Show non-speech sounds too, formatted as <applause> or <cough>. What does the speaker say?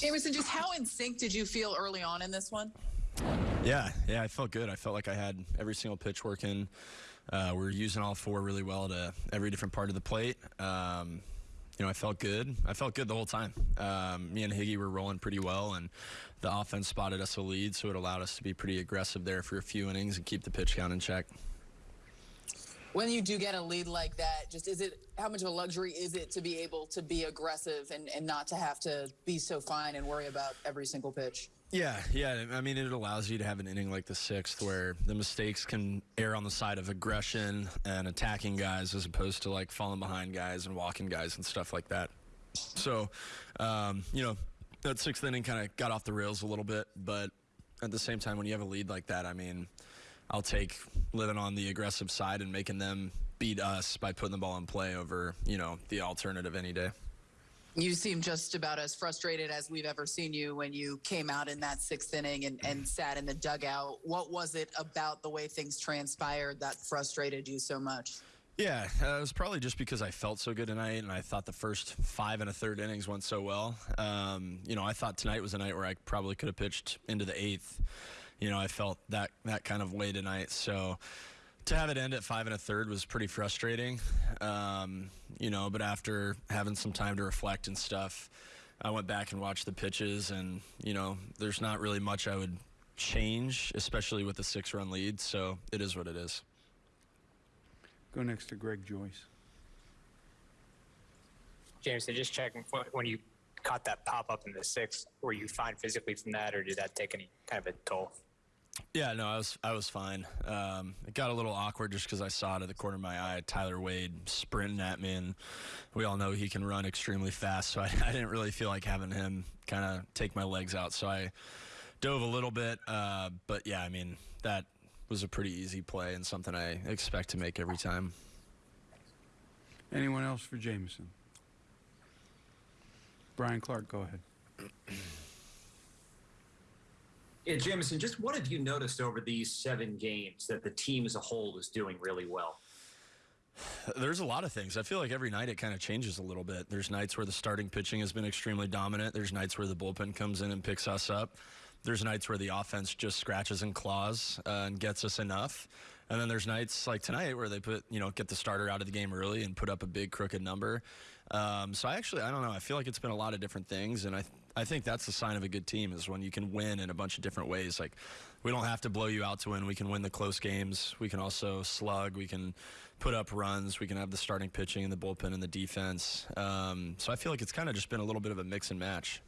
Jameson, just how in sync did you feel early on in this one? Yeah, yeah, I felt good. I felt like I had every single pitch working. Uh, we were using all four really well to every different part of the plate. Um, you know, I felt good. I felt good the whole time. Um, me and Higgy were rolling pretty well, and the offense spotted us a lead, so it allowed us to be pretty aggressive there for a few innings and keep the pitch count in check. When you do get a lead like that, just is it how much of a luxury is it to be able to be aggressive and, and not to have to be so fine and worry about every single pitch? Yeah, yeah. I mean, it allows you to have an inning like the sixth where the mistakes can err on the side of aggression and attacking guys as opposed to like falling behind guys and walking guys and stuff like that. So, um, you know, that sixth inning kind of got off the rails a little bit, but at the same time, when you have a lead like that, I mean, I'll take living on the aggressive side and making them beat us by putting the ball in play over, you know, the alternative any day. You seem just about as frustrated as we've ever seen you when you came out in that sixth inning and, and sat in the dugout. What was it about the way things transpired that frustrated you so much? Yeah, uh, it was probably just because I felt so good tonight, and I thought the first five and a third innings went so well. Um, you know, I thought tonight was a night where I probably could have pitched into the eighth. You know, I felt that that kind of way tonight. So to have it end at five and a third was pretty frustrating. Um, you know, but after having some time to reflect and stuff, I went back and watched the pitches, and you know, there's not really much I would change, especially with the six-run lead. So it is what it is. Go next to Greg Joyce. James. Jameson, just checking when you caught that pop up in the sixth, were you fine physically from that, or did that take any kind of a toll? Yeah, no, I was I was fine. Um, it got a little awkward just because I saw it at the corner of my eye, Tyler Wade sprinting at me, and we all know he can run extremely fast. So <laughs> I, I didn't really feel like having him kind of take my legs out. So I dove a little bit, uh, but yeah, I mean that was a pretty easy play and something I expect to make every time. Anyone else for Jameson? Brian Clark, go ahead. <clears throat> Yeah, Jameson, just what have you noticed over these seven games that the team as a whole is doing really well? There's a lot of things. I feel like every night it kind of changes a little bit. There's nights where the starting pitching has been extremely dominant. There's nights where the bullpen comes in and picks us up. There's nights where the offense just scratches and claws uh, and gets us enough. And then there's nights like tonight where they put, you know, get the starter out of the game early and put up a big crooked number. Um, so I actually, I don't know. I feel like it's been a lot of different things, and I, I think that's the sign of a good team is when you can win in a bunch of different ways. Like, we don't have to blow you out to win. We can win the close games. We can also slug. We can put up runs. We can have the starting pitching and the bullpen and the defense. Um, so I feel like it's kind of just been a little bit of a mix and match.